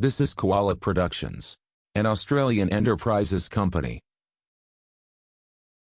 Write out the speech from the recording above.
This is Koala Productions, an Australian enterprises company.